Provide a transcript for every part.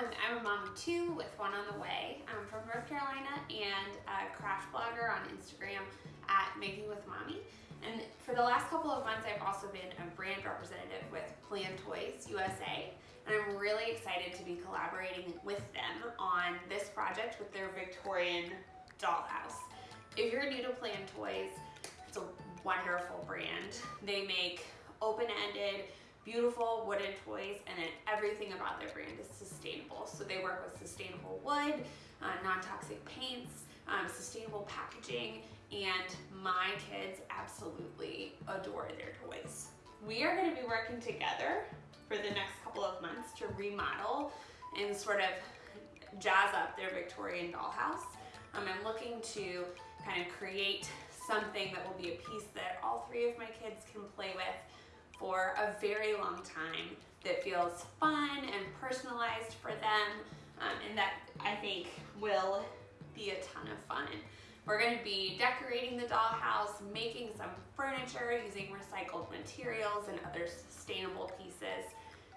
Um, I'm a mom of two with one on the way. I'm from North Carolina and a craft blogger on Instagram at Making with Mommy. And for the last couple of months, I've also been a brand representative with Plan Toys USA. And I'm really excited to be collaborating with them on this project with their Victorian dollhouse. If you're new to Plan Toys, it's a wonderful brand. They make open-ended, beautiful wooden toys and then everything about their brand is sustainable. So they work with sustainable wood, uh, non-toxic paints, um, sustainable packaging, and my kids absolutely adore their toys. We are gonna be working together for the next couple of months to remodel and sort of jazz up their Victorian dollhouse. Um, I'm looking to kind of create something that will be a piece that all three of my kids can play with for a very long time that feels fun and personalized for them um, and that I think will be a ton of fun. We're going to be decorating the dollhouse, making some furniture using recycled materials and other sustainable pieces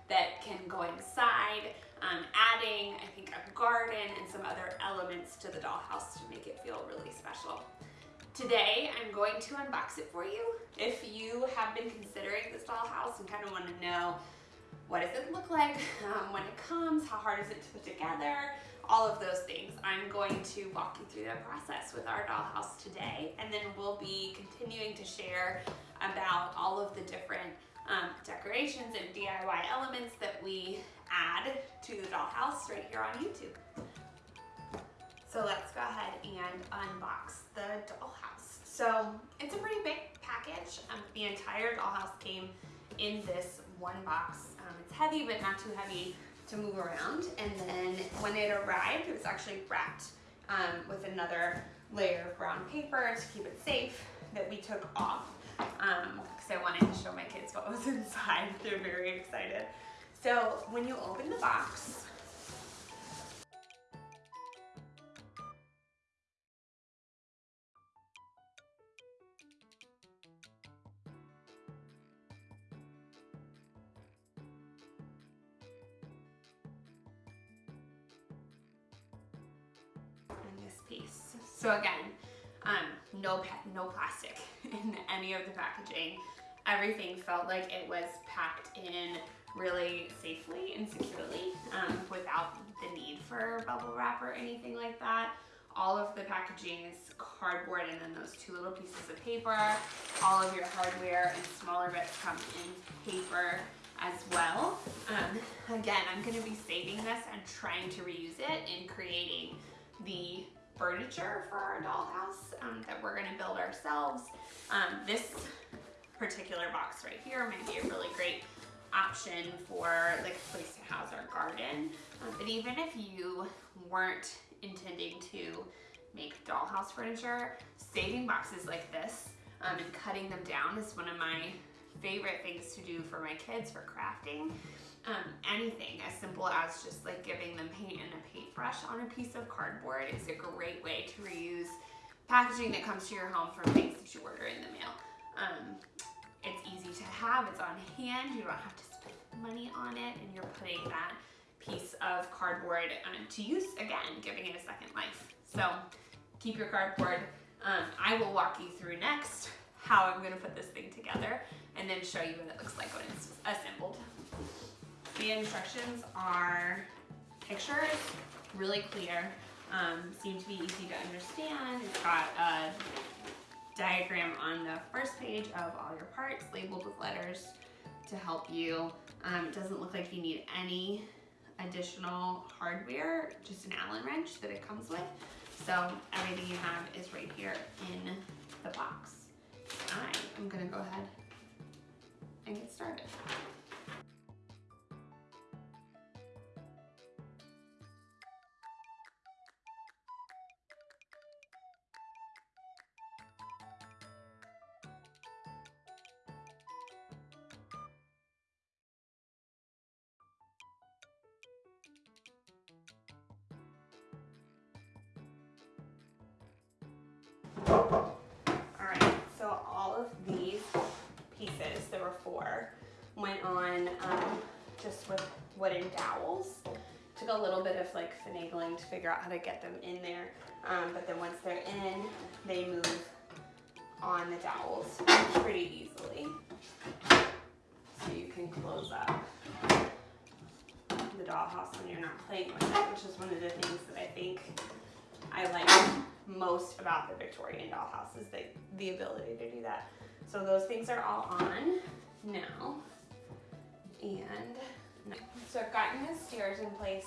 that can go inside, um, adding, I think, a garden and some other elements to the dollhouse to make it feel really special. Today, I'm going to unbox it for you. If you have been considering this dollhouse and kind of want to know what does it look like um, when it comes, how hard is it to put together, all of those things. I'm going to walk you through that process with our dollhouse today, and then we'll be continuing to share about all of the different um, decorations and DIY elements that we add to the dollhouse right here on YouTube. So let's go ahead and unbox the dollhouse. So it's a pretty big package. Um, the entire dollhouse came in this one box. Um, it's heavy, but not too heavy to move around. And then when it arrived, it was actually wrapped um, with another layer of brown paper to keep it safe that we took off because um, I wanted to show my kids what was inside. They're very excited. So when you open the box, So again, um, no, no plastic in any of the packaging. Everything felt like it was packed in really safely and securely um, without the need for bubble wrap or anything like that. All of the packaging is cardboard and then those two little pieces of paper. All of your hardware and smaller bits come in paper as well. Um, again, I'm gonna be saving this and trying to reuse it in creating the furniture for our dollhouse um, that we're gonna build ourselves. Um, this particular box right here might be a really great option for like a place to house our garden. Um, but even if you weren't intending to make dollhouse furniture, saving boxes like this um, and cutting them down is one of my favorite things to do for my kids for crafting um, anything as simple as just like giving them paint and a paintbrush on a piece of cardboard is a great way to reuse packaging that comes to your home from things that you order in the mail. Um, it's easy to have, it's on hand, you don't have to spend money on it, and you're putting that piece of cardboard um, to use again, giving it a second life. So keep your cardboard. Um, I will walk you through next how I'm gonna put this thing together and then show you what it looks like when it's. The instructions are pictures, really clear, um, seem to be easy to understand. It's got a diagram on the first page of all your parts labeled with letters to help you. Um, it doesn't look like you need any additional hardware, just an Allen wrench that it comes with. So everything you have is right here in the box. I am gonna go ahead went on um, just with wooden dowels. took a little bit of like finagling to figure out how to get them in there. Um, but then once they're in, they move on the dowels pretty easily. So you can close up the dollhouse when you're not playing with it, which is one of the things that I think I like most about the Victorian dollhouse is the, the ability to do that. So those things are all on now. And so I've gotten the stairs in place.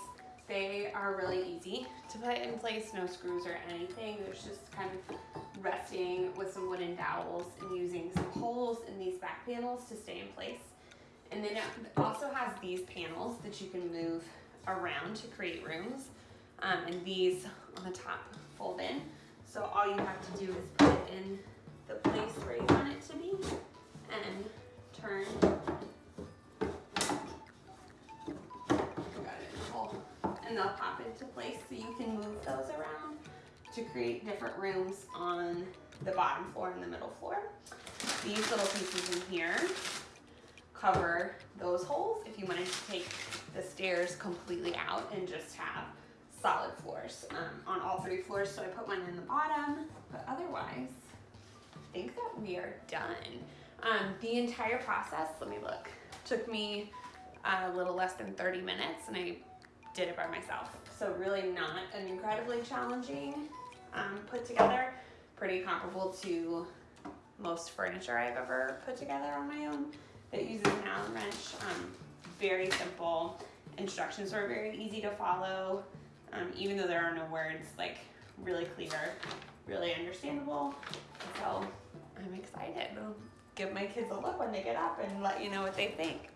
They are really easy to put in place, no screws or anything. There's just kind of resting with some wooden dowels and using some holes in these back panels to stay in place. And then it also has these panels that you can move around to create rooms. Um, and these on the top fold in. So all you have to do is put it in the place where you want it to be and turn. They'll pop into place so you can move those around to create different rooms on the bottom floor and the middle floor. These little pieces in here cover those holes if you wanted to take the stairs completely out and just have solid floors um, on all three floors. So I put one in the bottom, but otherwise, I think that we are done. Um, the entire process, let me look, took me a little less than 30 minutes and I did it by myself. So really not an incredibly challenging um, put together, pretty comparable to most furniture I've ever put together on my own that uses an Allen wrench. Um, very simple. Instructions were very easy to follow, um, even though there are no words, like really clear, really understandable. So I'm excited. I'll give my kids a look when they get up and let you know what they think.